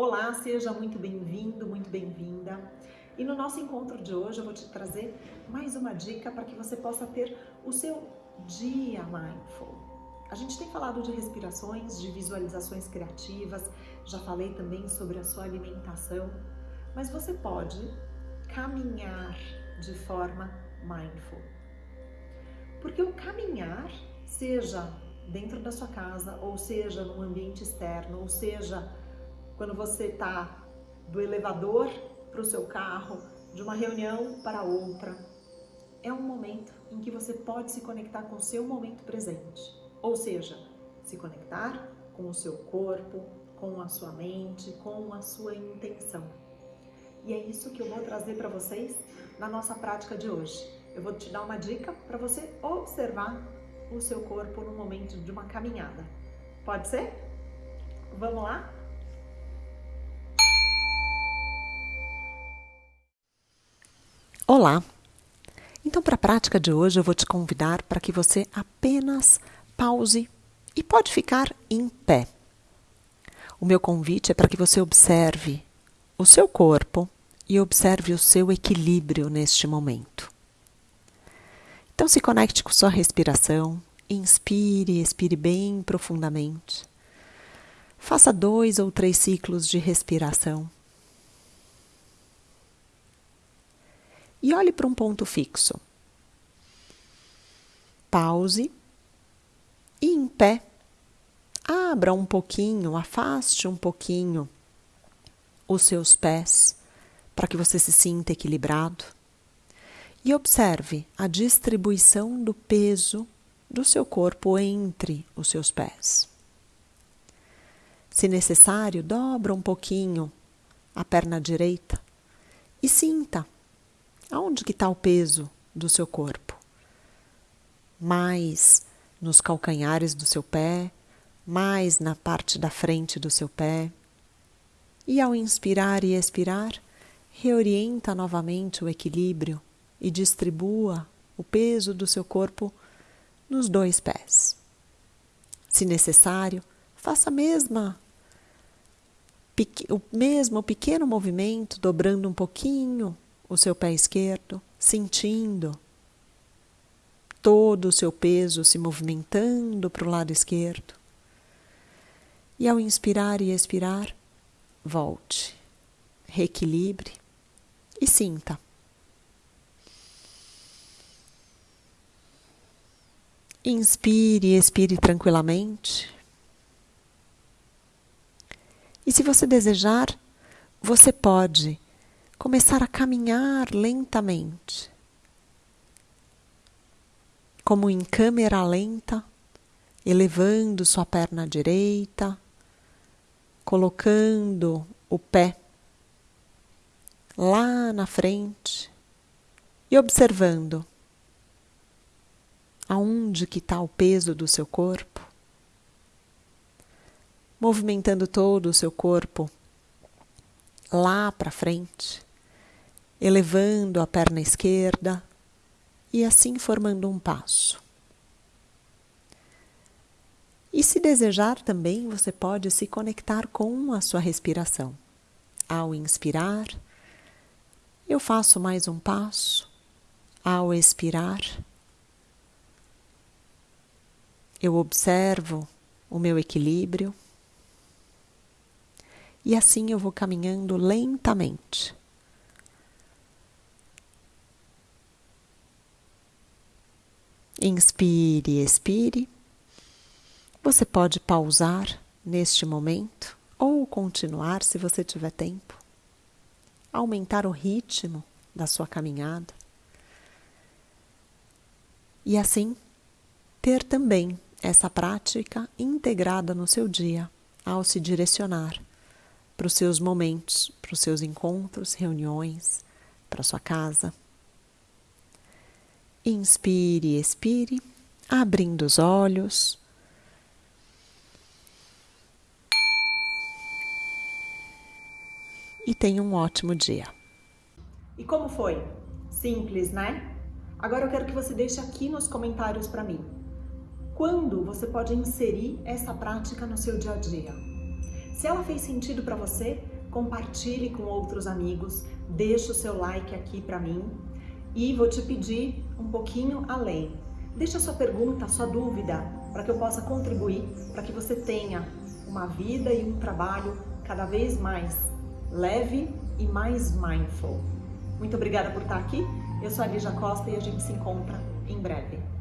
Olá, seja muito bem-vindo, muito bem-vinda. E no nosso encontro de hoje eu vou te trazer mais uma dica para que você possa ter o seu dia mindful. A gente tem falado de respirações, de visualizações criativas, já falei também sobre a sua alimentação, mas você pode caminhar de forma mindful. Porque o caminhar, seja dentro da sua casa, ou seja no ambiente externo, ou seja quando você está do elevador para o seu carro, de uma reunião para outra, é um momento em que você pode se conectar com o seu momento presente. Ou seja, se conectar com o seu corpo, com a sua mente, com a sua intenção. E é isso que eu vou trazer para vocês na nossa prática de hoje. Eu vou te dar uma dica para você observar o seu corpo no momento de uma caminhada. Pode ser? Vamos lá? Olá! Então, para a prática de hoje, eu vou te convidar para que você apenas pause e pode ficar em pé. O meu convite é para que você observe o seu corpo e observe o seu equilíbrio neste momento. Então se conecte com sua respiração, inspire, expire bem profundamente. Faça dois ou três ciclos de respiração. E olhe para um ponto fixo. Pause e em pé, abra um pouquinho, afaste um pouquinho os seus pés para que você se sinta equilibrado e observe a distribuição do peso do seu corpo entre os seus pés. Se necessário, dobra um pouquinho a perna direita e sinta aonde que está o peso do seu corpo. Mais nos calcanhares do seu pé, mais na parte da frente do seu pé. E ao inspirar e expirar, reorienta novamente o equilíbrio e distribua o peso do seu corpo nos dois pés. Se necessário, faça a mesma o mesmo pequeno movimento, dobrando um pouquinho o seu pé esquerdo, sentindo todo o seu peso se movimentando para o lado esquerdo. E ao inspirar e expirar, volte, reequilibre e sinta Inspire e expire tranquilamente. E se você desejar, você pode começar a caminhar lentamente, como em câmera lenta, elevando sua perna direita, colocando o pé lá na frente e observando aonde que está o peso do seu corpo, movimentando todo o seu corpo lá para frente, elevando a perna esquerda e assim formando um passo. E se desejar também, você pode se conectar com a sua respiração. Ao inspirar, eu faço mais um passo. Ao expirar, eu observo o meu equilíbrio e assim eu vou caminhando lentamente. Inspire, expire. Você pode pausar neste momento ou continuar se você tiver tempo. Aumentar o ritmo da sua caminhada. E assim ter também essa prática integrada no seu dia ao se direcionar para os seus momentos, para os seus encontros, reuniões, para sua casa. Inspire e expire, abrindo os olhos. E tenha um ótimo dia. E como foi? Simples, né? Agora eu quero que você deixe aqui nos comentários para mim quando você pode inserir essa prática no seu dia a dia. Se ela fez sentido para você, compartilhe com outros amigos, deixa o seu like aqui para mim e vou te pedir um pouquinho além. Deixa sua pergunta, sua dúvida, para que eu possa contribuir, para que você tenha uma vida e um trabalho cada vez mais leve e mais mindful. Muito obrigada por estar aqui. Eu sou a Lígia Costa e a gente se encontra em breve.